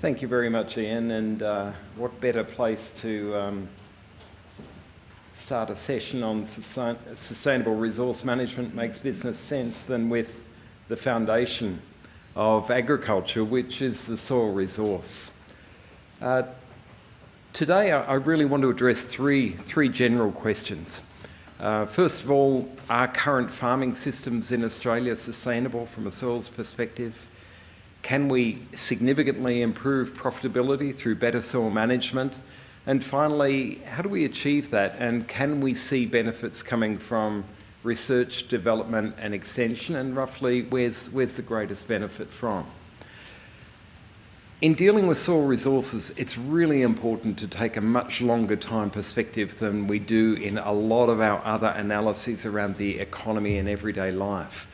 Thank you very much, Ian, and uh, what better place to um, start a session on sustainable resource management makes business sense than with the foundation of agriculture, which is the soil resource. Uh, today, I really want to address three, three general questions. Uh, first of all, are current farming systems in Australia sustainable from a soils perspective? Can we significantly improve profitability through better soil management? And finally, how do we achieve that? And can we see benefits coming from research, development and extension? And roughly, where's, where's the greatest benefit from? In dealing with soil resources, it's really important to take a much longer time perspective than we do in a lot of our other analyses around the economy and everyday life.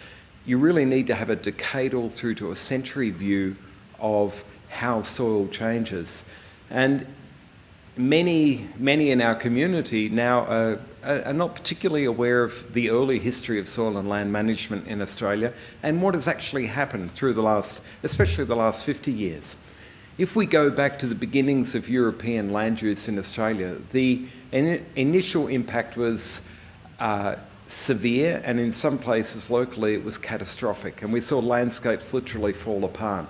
You really need to have a decadal through to a century view of how soil changes. And many, many in our community now are, are, not particularly aware of the early history of soil and land management in Australia and what has actually happened through the last, especially the last 50 years. If we go back to the beginnings of European land use in Australia, the in initial impact was uh, severe and in some places locally it was catastrophic and we saw landscapes literally fall apart.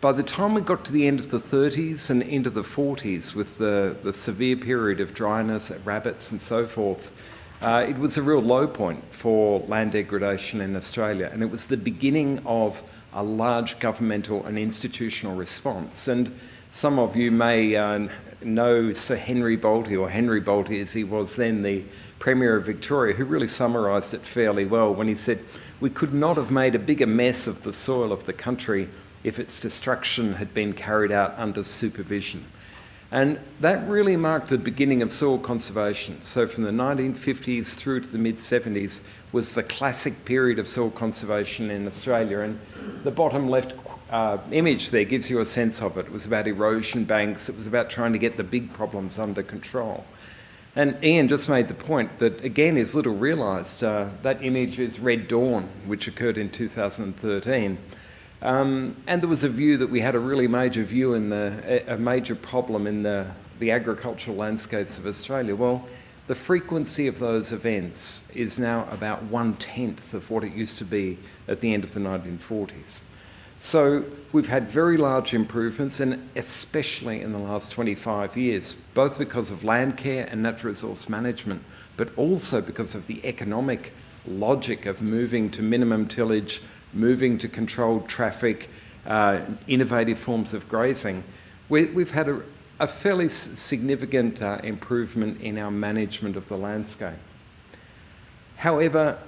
By the time we got to the end of the 30s and into the 40s with the, the severe period of dryness, at rabbits and so forth, uh, it was a real low point for land degradation in Australia and it was the beginning of a large governmental and institutional response. And some of you may uh, know Sir Henry Bolte, or Henry Bolte as he was then the Premier of Victoria, who really summarised it fairly well when he said, we could not have made a bigger mess of the soil of the country if its destruction had been carried out under supervision. And that really marked the beginning of soil conservation. So from the 1950s through to the mid-70s was the classic period of soil conservation in Australia. And the bottom left uh, image there gives you a sense of it. It was about erosion banks. It was about trying to get the big problems under control. And Ian just made the point that, again, is little realised. Uh, that image is Red Dawn, which occurred in 2013. Um, and there was a view that we had a really major view in the, a major problem in the, the agricultural landscapes of Australia. Well, the frequency of those events is now about one-tenth of what it used to be at the end of the 1940s. So we've had very large improvements, and especially in the last 25 years, both because of land care and natural resource management, but also because of the economic logic of moving to minimum tillage, moving to controlled traffic, uh, innovative forms of grazing, we, have had a, a, fairly significant uh, improvement in our management of the landscape. However,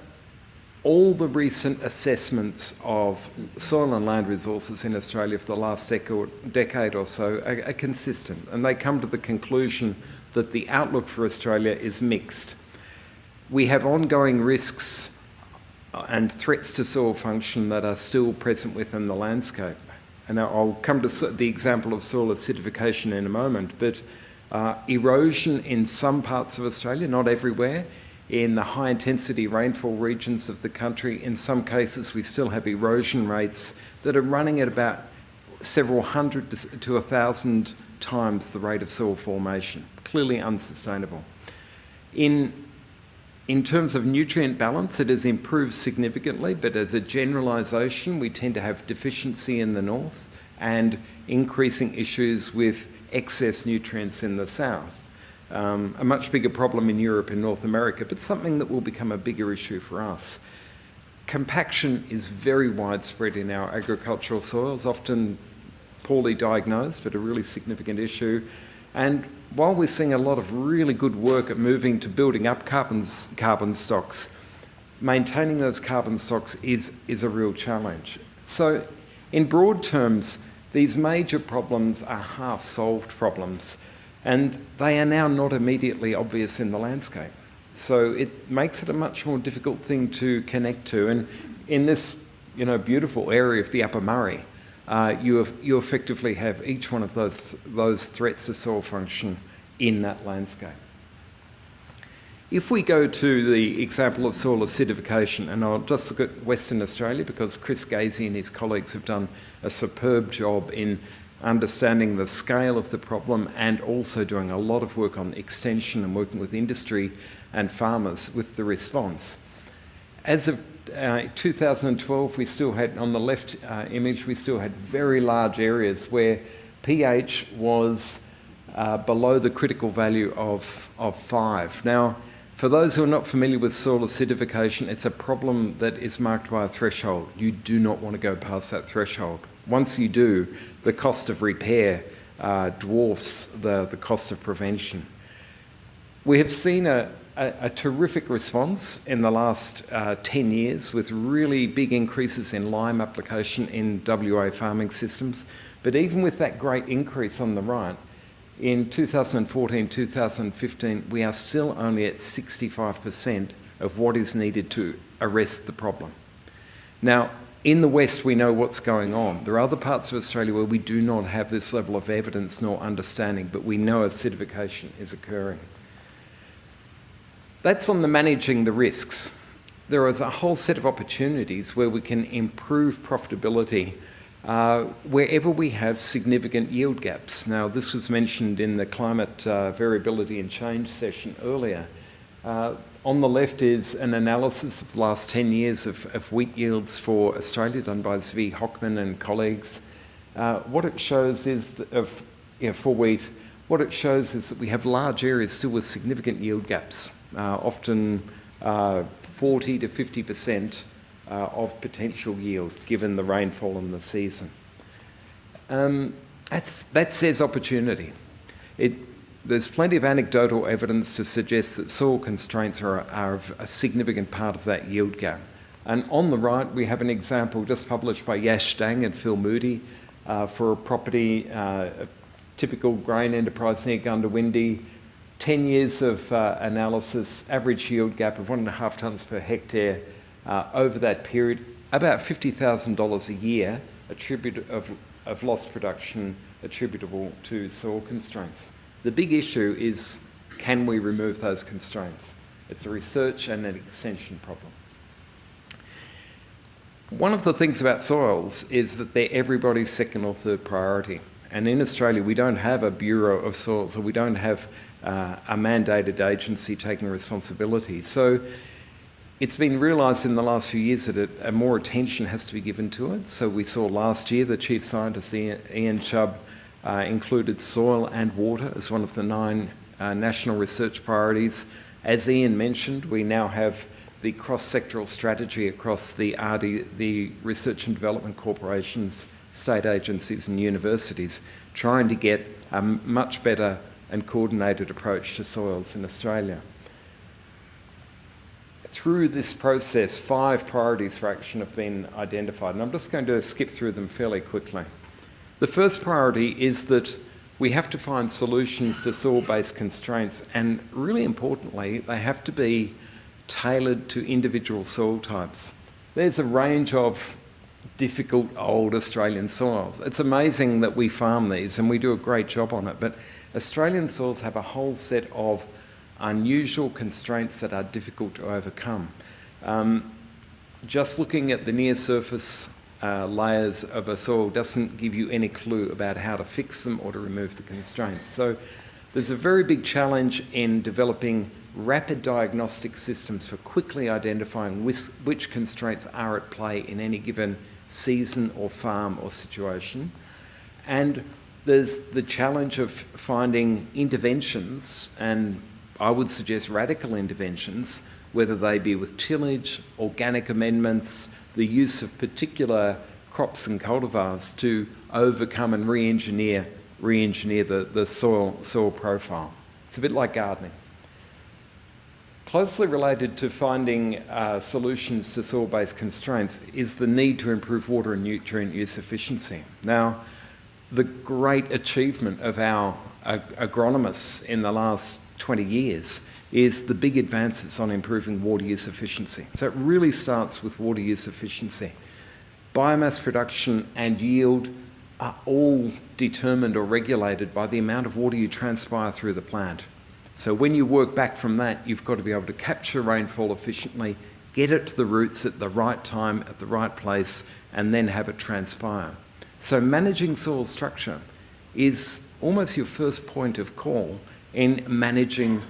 all the recent assessments of soil and land resources in Australia for the last decade or so are, are consistent and they come to the conclusion that the outlook for Australia is mixed. We have ongoing risks and threats to soil function that are still present within the landscape. And I'll come to the example of soil acidification in a moment, but uh, erosion in some parts of Australia, not everywhere, in the high intensity rainfall regions of the country, in some cases we still have erosion rates that are running at about several hundred to a thousand times the rate of soil formation, clearly unsustainable. In in terms of nutrient balance, it has improved significantly, but as a generalisation, we tend to have deficiency in the north and increasing issues with excess nutrients in the south. Um, a much bigger problem in Europe and North America, but something that will become a bigger issue for us. Compaction is very widespread in our agricultural soils, often poorly diagnosed, but a really significant issue. And while we're seeing a lot of really good work at moving to building up carbon, carbon stocks, maintaining those carbon stocks is, is a real challenge. So in broad terms, these major problems are half-solved problems and they are now not immediately obvious in the landscape. So it makes it a much more difficult thing to connect to. And in this you know, beautiful area of the Upper Murray, uh, you, have, you effectively have each one of those, those threats to soil function in that landscape. If we go to the example of soil acidification, and I'll just look at Western Australia because Chris Gazey and his colleagues have done a superb job in understanding the scale of the problem and also doing a lot of work on extension and working with industry and farmers with the response. As of uh, 2012, we still had, on the left uh, image, we still had very large areas where pH was uh, below the critical value of, of five. Now, for those who are not familiar with soil acidification, it's a problem that is marked by a threshold. You do not want to go past that threshold. Once you do, the cost of repair uh, dwarfs the, the cost of prevention. We have seen a, a, a terrific response in the last uh, 10 years with really big increases in lime application in WA farming systems. But even with that great increase on the right, in 2014, 2015, we are still only at 65% of what is needed to arrest the problem. Now, in the West, we know what's going on. There are other parts of Australia where we do not have this level of evidence nor understanding, but we know acidification is occurring. That's on the managing the risks. There is a whole set of opportunities where we can improve profitability uh, wherever we have significant yield gaps. Now, this was mentioned in the climate uh, variability and change session earlier. Uh, on the left is an analysis of the last 10 years of, of wheat yields for Australia done by Zvi Hochman and colleagues. Uh, what it shows is of, you know, for wheat, what it shows is that we have large areas still with significant yield gaps, uh, often uh, 40 to 50% uh, of potential yield given the rainfall in the season. Um, that's, that says opportunity. It, there's plenty of anecdotal evidence to suggest that soil constraints are, are a significant part of that yield gap. And on the right, we have an example just published by Yash Dang and Phil Moody uh, for a property, uh, a typical grain enterprise near Goondiwindi. 10 years of uh, analysis, average yield gap of one and a half tonnes per hectare uh, over that period, about $50,000 a year of, of lost production attributable to soil constraints. The big issue is can we remove those constraints? It's a research and an extension problem. One of the things about soils is that they're everybody's second or third priority. And in Australia, we don't have a Bureau of Soils or we don't have uh, a mandated agency taking responsibility. So it's been realised in the last few years that it, more attention has to be given to it. So we saw last year the Chief Scientist, Ian Chubb, uh, included soil and water as one of the nine uh, national research priorities. As Ian mentioned, we now have the cross-sectoral strategy across the RD, the Research and Development Corporations, state agencies and universities, trying to get a much better and coordinated approach to soils in Australia. Through this process, five priorities for action have been identified, and I'm just going to skip through them fairly quickly. The first priority is that we have to find solutions to soil-based constraints and really importantly, they have to be tailored to individual soil types. There's a range of difficult old Australian soils. It's amazing that we farm these and we do a great job on it, but Australian soils have a whole set of unusual constraints that are difficult to overcome. Um, just looking at the near surface uh, layers of a soil doesn't give you any clue about how to fix them or to remove the constraints. So there's a very big challenge in developing rapid diagnostic systems for quickly identifying which, which constraints are at play in any given season or farm or situation. And there's the challenge of finding interventions, and I would suggest radical interventions, whether they be with tillage, organic amendments, the use of particular crops and cultivars to overcome and re-engineer re-engineer the, the soil, soil profile. It's a bit like gardening. Closely related to finding uh, solutions to soil-based constraints is the need to improve water and nutrient use efficiency. Now, the great achievement of our ag agronomists in the last 20 years is the big advances on improving water use efficiency. So it really starts with water use efficiency. Biomass production and yield are all determined or regulated by the amount of water you transpire through the plant. So when you work back from that, you've got to be able to capture rainfall efficiently, get it to the roots at the right time, at the right place, and then have it transpire. So managing soil structure is almost your first point of call in managing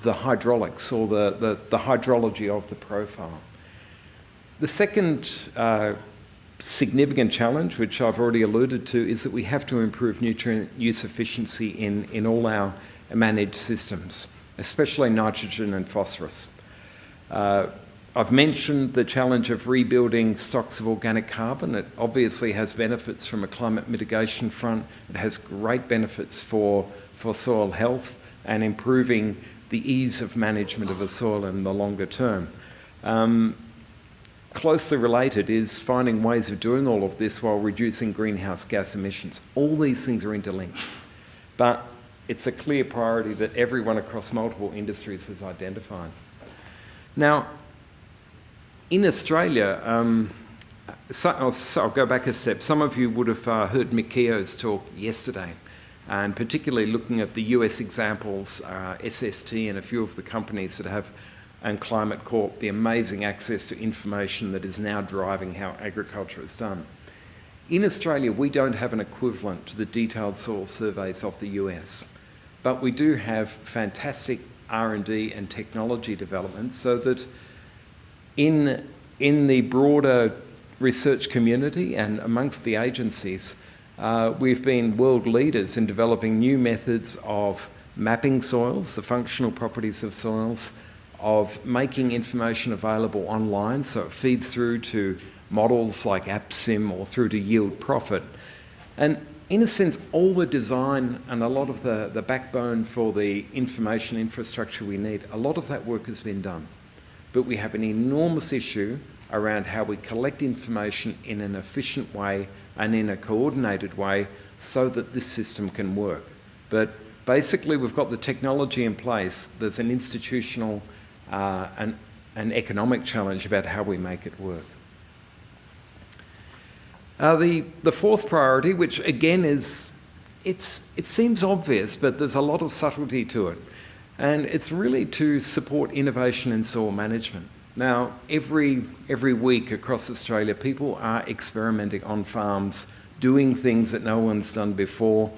the hydraulics or the, the, the hydrology of the profile. The second uh, significant challenge, which I've already alluded to, is that we have to improve nutrient use efficiency in, in all our managed systems, especially nitrogen and phosphorus. Uh, I've mentioned the challenge of rebuilding stocks of organic carbon. It obviously has benefits from a climate mitigation front. It has great benefits for, for soil health and improving the ease of management of the soil in the longer term. Um, closely related is finding ways of doing all of this while reducing greenhouse gas emissions. All these things are interlinked, but it's a clear priority that everyone across multiple industries has identified. Now, in Australia, um, so, I'll, so I'll, go back a step. Some of you would have uh, heard Mick Keogh's talk yesterday, and particularly looking at the US examples, uh, SST and a few of the companies that have, and Climate Corp, the amazing access to information that is now driving how agriculture is done. In Australia, we don't have an equivalent to the detailed soil surveys of the US, but we do have fantastic R&D and technology development so that in, in the broader research community and amongst the agencies, uh, we've been world leaders in developing new methods of mapping soils, the functional properties of soils, of making information available online so it feeds through to models like APSIM or through to Yield Prophet. And in a sense, all the design and a lot of the, the backbone for the information infrastructure we need, a lot of that work has been done but we have an enormous issue around how we collect information in an efficient way and in a coordinated way so that this system can work. But basically, we've got the technology in place. There's an institutional uh, and an economic challenge about how we make it work. Uh, the, the fourth priority, which again is, it's, it seems obvious, but there's a lot of subtlety to it. And it's really to support innovation in soil management. Now, every, every week across Australia, people are experimenting on farms, doing things that no one's done before.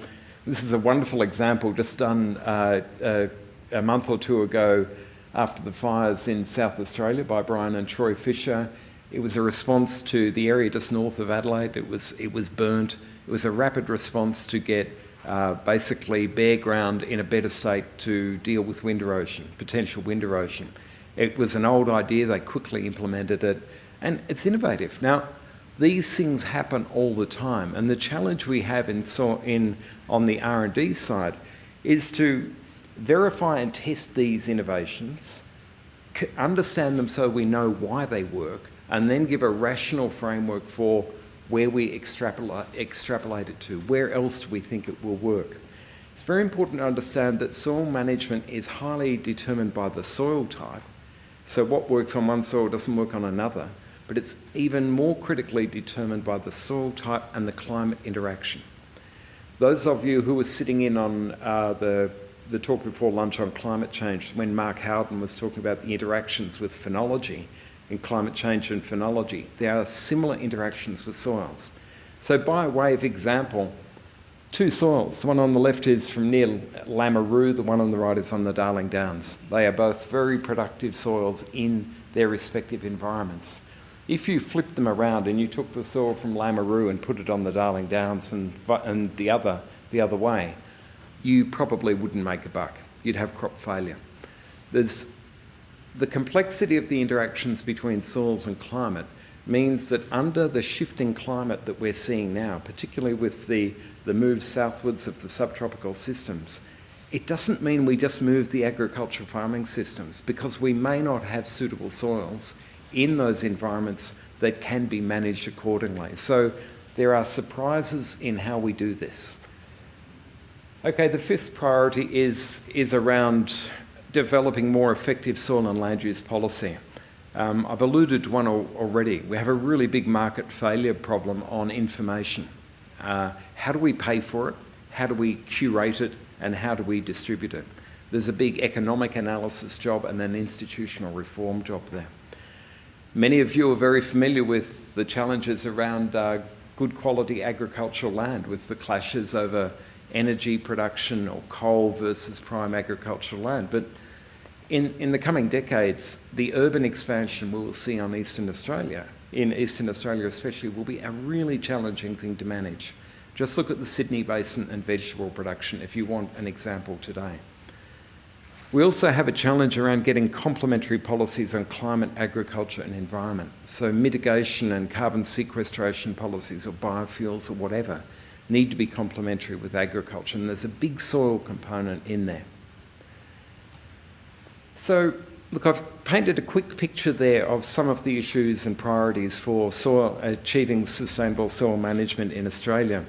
This is a wonderful example just done uh, uh, a month or two ago after the fires in South Australia by Brian and Troy Fisher. It was a response to the area just north of Adelaide. It was, it was burnt. It was a rapid response to get uh, basically bare ground in a better state to deal with wind erosion, potential wind erosion. It was an old idea, they quickly implemented it, and it's innovative. Now, these things happen all the time, and the challenge we have in, so in, on the R&D side is to verify and test these innovations, understand them so we know why they work, and then give a rational framework for where we extrapolate, extrapolate it to, where else do we think it will work. It's very important to understand that soil management is highly determined by the soil type. So what works on one soil doesn't work on another, but it's even more critically determined by the soil type and the climate interaction. Those of you who were sitting in on uh, the, the talk before lunch on climate change, when Mark Howden was talking about the interactions with phenology, in climate change and phenology. There are similar interactions with soils. So by way of example, two soils. The one on the left is from near Lameroo, the one on the right is on the Darling Downs. They are both very productive soils in their respective environments. If you flipped them around and you took the soil from Lameroo and put it on the Darling Downs and, and the, other, the other way, you probably wouldn't make a buck. You'd have crop failure. There's the complexity of the interactions between soils and climate means that under the shifting climate that we're seeing now, particularly with the, the move southwards of the subtropical systems, it doesn't mean we just move the agricultural farming systems because we may not have suitable soils in those environments that can be managed accordingly. So there are surprises in how we do this. Okay, the fifth priority is, is around developing more effective soil and land use policy. Um, I've alluded to one al already. We have a really big market failure problem on information. Uh, how do we pay for it? How do we curate it? And how do we distribute it? There's a big economic analysis job and an institutional reform job there. Many of you are very familiar with the challenges around uh, good quality agricultural land with the clashes over energy production or coal versus prime agricultural land. But in, in the coming decades, the urban expansion we will see on eastern Australia, in eastern Australia especially, will be a really challenging thing to manage. Just look at the Sydney Basin and vegetable production if you want an example today. We also have a challenge around getting complementary policies on climate, agriculture and environment. So mitigation and carbon sequestration policies or biofuels or whatever need to be complementary with agriculture and there's a big soil component in there. So look, I've painted a quick picture there of some of the issues and priorities for soil, achieving sustainable soil management in Australia.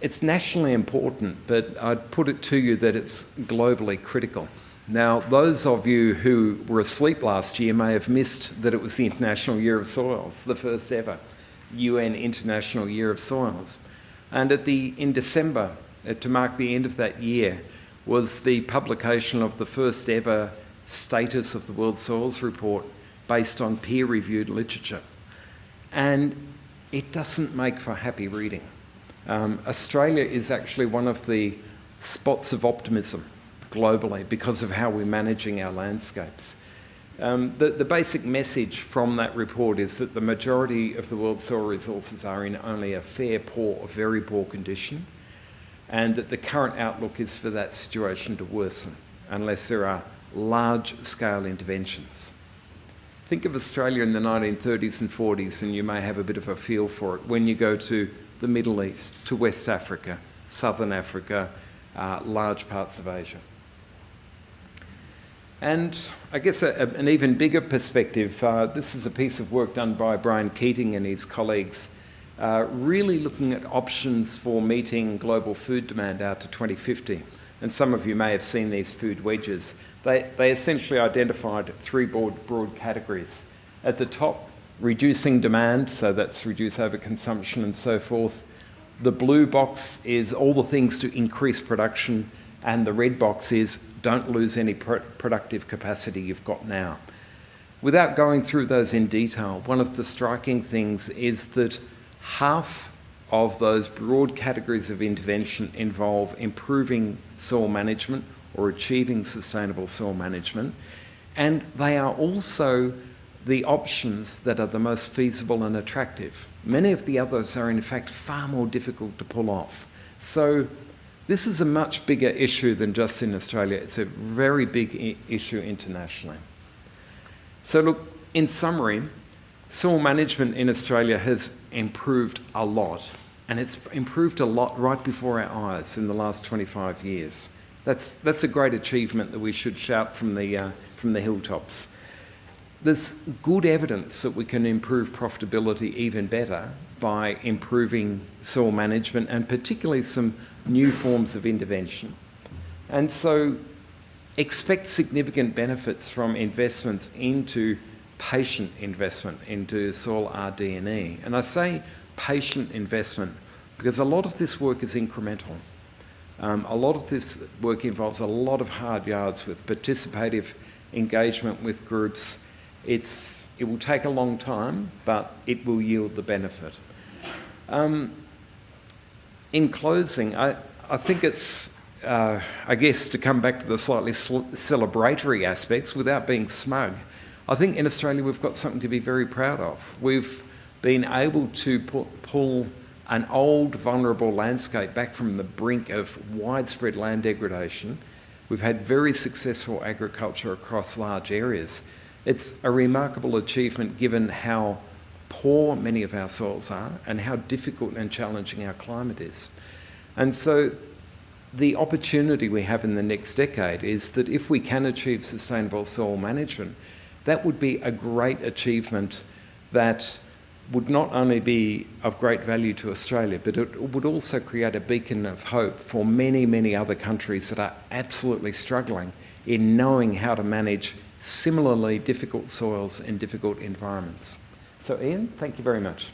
It's nationally important, but I'd put it to you that it's globally critical. Now, those of you who were asleep last year may have missed that it was the International Year of Soils, the first ever UN International Year of Soils. And at the, in December, uh, to mark the end of that year, was the publication of the first ever status of the World Soils Report based on peer-reviewed literature. And it doesn't make for happy reading. Um, Australia is actually one of the spots of optimism globally because of how we're managing our landscapes. Um, the, the, basic message from that report is that the majority of the world's soil resources are in only a fair poor or very poor condition and that the current outlook is for that situation to worsen unless there are large-scale interventions. Think of Australia in the 1930s and 40s and you may have a bit of a feel for it when you go to the Middle East, to West Africa, Southern Africa, uh, large parts of Asia. And I guess a, a, an even bigger perspective, uh, this is a piece of work done by Brian Keating and his colleagues, uh, really looking at options for meeting global food demand out to 2050. And some of you may have seen these food wedges. They, they essentially identified three broad, broad categories. At the top, reducing demand, so that's reduce overconsumption and so forth. The blue box is all the things to increase production, and the red box is don't lose any pr productive capacity you've got now. Without going through those in detail, one of the striking things is that half of those broad categories of intervention involve improving soil management or achieving sustainable soil management, and they are also the options that are the most feasible and attractive. Many of the others are in fact far more difficult to pull off. So this is a much bigger issue than just in Australia. It's a very big issue internationally. So look, in summary, soil management in Australia has improved a lot. And it's improved a lot right before our eyes in the last 25 years. That's, that's a great achievement that we should shout from the, uh, from the hilltops there's good evidence that we can improve profitability even better by improving soil management and particularly some new forms of intervention. And so expect significant benefits from investments into patient investment into soil RD&E. And I say patient investment because a lot of this work is incremental. Um, a lot of this work involves a lot of hard yards with participative engagement with groups, it's, it will take a long time, but it will yield the benefit. Um, in closing, I, I think it's, uh, I guess, to come back to the slightly celebratory aspects without being smug, I think in Australia we've got something to be very proud of. We've been able to pull an old, vulnerable landscape back from the brink of widespread land degradation. We've had very successful agriculture across large areas. It's a remarkable achievement given how poor many of our soils are and how difficult and challenging our climate is. And so the opportunity we have in the next decade is that if we can achieve sustainable soil management, that would be a great achievement that would not only be of great value to Australia, but it would also create a beacon of hope for many, many other countries that are absolutely struggling in knowing how to manage similarly difficult soils in difficult environments. So Ian, thank you very much.